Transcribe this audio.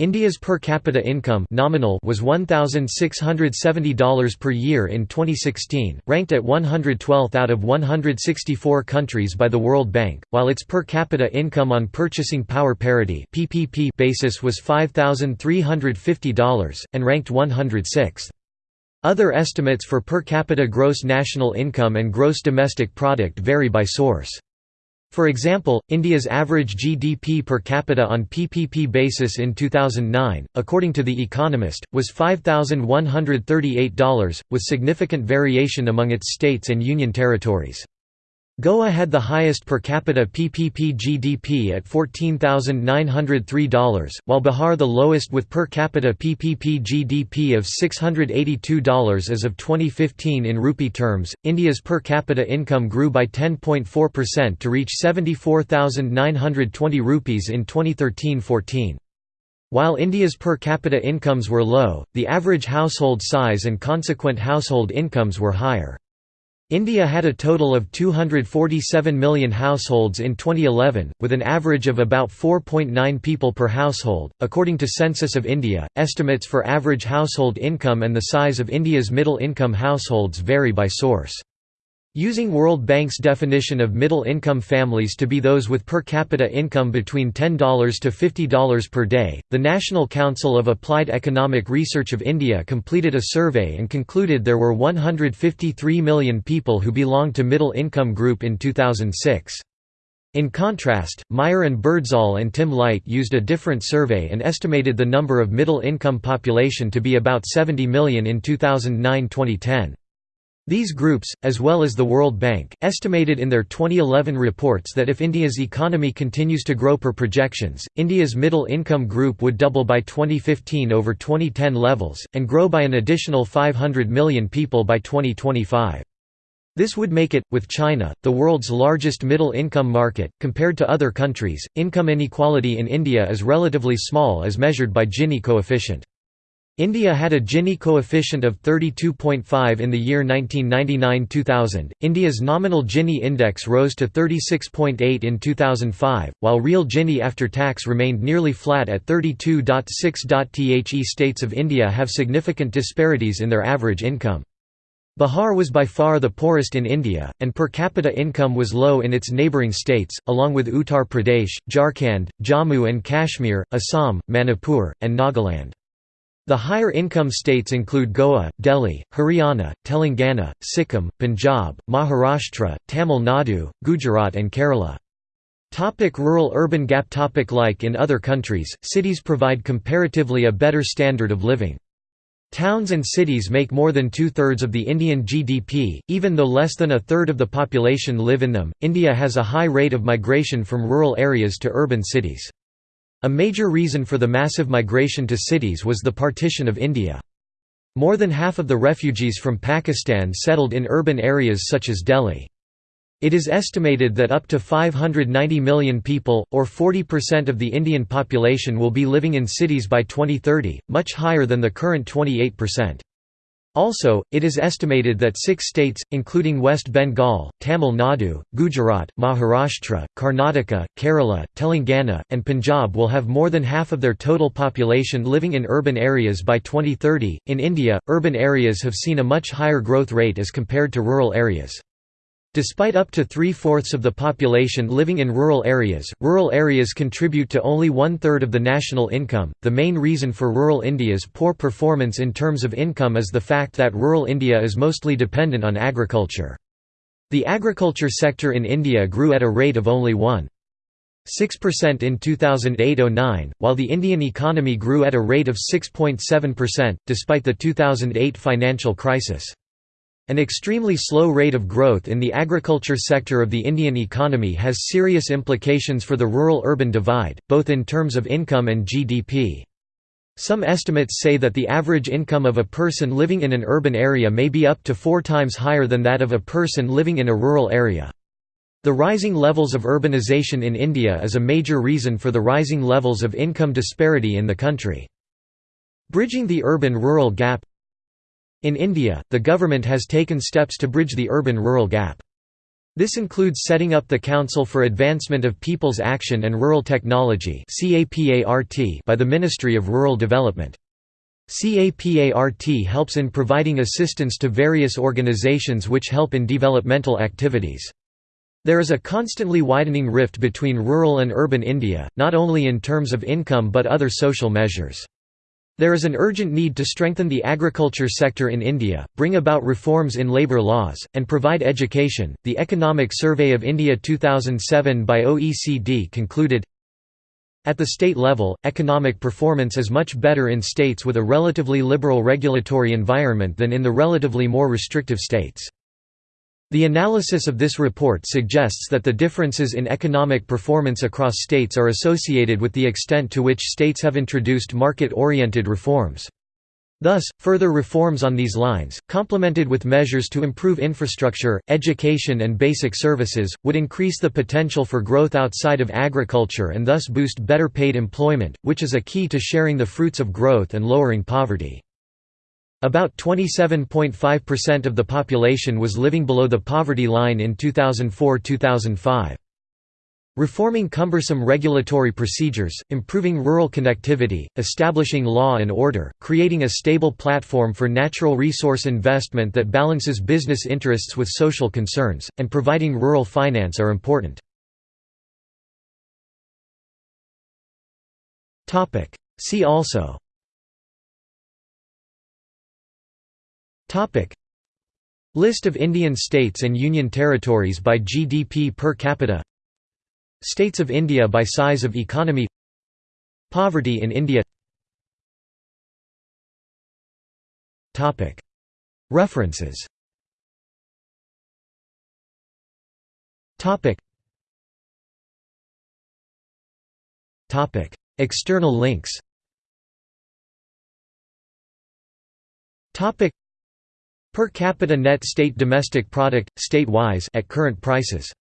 India's per capita income nominal was $1,670 per year in 2016, ranked at 112th out of 164 countries by the World Bank, while its per capita income on purchasing power parity (PPP) basis was $5,350 and ranked 106th. Other estimates for per capita gross national income and gross domestic product vary by source. For example, India's average GDP per capita on PPP basis in 2009, according to The Economist, was $5,138, with significant variation among its states and union territories. Goa had the highest per capita PPP GDP at $14,903, while Bihar the lowest with per capita PPP GDP of $682 as of 2015 in rupee terms. India's per capita income grew by 10.4% to reach 74,920 rupees in 2013-14. While India's per capita incomes were low, the average household size and consequent household incomes were higher. India had a total of 247 million households in 2011, with an average of about 4.9 people per household. According to Census of India, estimates for average household income and the size of India's middle income households vary by source. Using World Bank's definition of middle-income families to be those with per capita income between $10 to $50 per day, the National Council of Applied Economic Research of India completed a survey and concluded there were 153 million people who belonged to middle-income group in 2006. In contrast, Meyer and Birdsall and Tim Light used a different survey and estimated the number of middle-income population to be about 70 million in 2009–2010. These groups, as well as the World Bank, estimated in their 2011 reports that if India's economy continues to grow per projections, India's middle income group would double by 2015 over 2010 levels, and grow by an additional 500 million people by 2025. This would make it, with China, the world's largest middle income market. Compared to other countries, income inequality in India is relatively small as measured by Gini coefficient. India had a Gini coefficient of 32.5 in the year 1999–2000. India's nominal Gini index rose to 36.8 in 2005, while real Gini after tax remained nearly flat at 32.6. The states of India have significant disparities in their average income. Bihar was by far the poorest in India, and per capita income was low in its neighbouring states, along with Uttar Pradesh, Jharkhand, Jammu and Kashmir, Assam, Manipur, and Nagaland. The higher income states include Goa, Delhi, Haryana, Telangana, Sikkim, Punjab, Maharashtra, Tamil Nadu, Gujarat and Kerala. Rural-urban gap topic Like in other countries, cities provide comparatively a better standard of living. Towns and cities make more than two-thirds of the Indian GDP, even though less than a third of the population live in them. India has a high rate of migration from rural areas to urban cities. A major reason for the massive migration to cities was the partition of India. More than half of the refugees from Pakistan settled in urban areas such as Delhi. It is estimated that up to 590 million people, or 40% of the Indian population will be living in cities by 2030, much higher than the current 28%. Also, it is estimated that six states, including West Bengal, Tamil Nadu, Gujarat, Maharashtra, Karnataka, Kerala, Telangana, and Punjab will have more than half of their total population living in urban areas by 2030. In India, urban areas have seen a much higher growth rate as compared to rural areas. Despite up to three-fourths of the population living in rural areas, rural areas contribute to only one-third of the national income. The main reason for rural India's poor performance in terms of income is the fact that rural India is mostly dependent on agriculture. The agriculture sector in India grew at a rate of only 1.6% in 2008–09, while the Indian economy grew at a rate of 6.7%, despite the 2008 financial crisis. An extremely slow rate of growth in the agriculture sector of the Indian economy has serious implications for the rural-urban divide, both in terms of income and GDP. Some estimates say that the average income of a person living in an urban area may be up to four times higher than that of a person living in a rural area. The rising levels of urbanization in India is a major reason for the rising levels of income disparity in the country. Bridging the urban-rural gap in India, the government has taken steps to bridge the urban-rural gap. This includes setting up the Council for Advancement of People's Action and Rural Technology by the Ministry of Rural Development. CAPART helps in providing assistance to various organizations which help in developmental activities. There is a constantly widening rift between rural and urban India, not only in terms of income but other social measures. There is an urgent need to strengthen the agriculture sector in India, bring about reforms in labour laws, and provide education. The Economic Survey of India 2007 by OECD concluded at the state level, economic performance is much better in states with a relatively liberal regulatory environment than in the relatively more restrictive states. The analysis of this report suggests that the differences in economic performance across states are associated with the extent to which states have introduced market-oriented reforms. Thus, further reforms on these lines, complemented with measures to improve infrastructure, education and basic services, would increase the potential for growth outside of agriculture and thus boost better paid employment, which is a key to sharing the fruits of growth and lowering poverty. About 27.5% of the population was living below the poverty line in 2004–2005. Reforming cumbersome regulatory procedures, improving rural connectivity, establishing law and order, creating a stable platform for natural resource investment that balances business interests with social concerns, and providing rural finance are important. See also List of Indian states and union territories by GDP per capita. States of India by size of economy. Poverty in India. Topic: References. Topic. Topic: External links Per capita net state domestic product, state-wise at current prices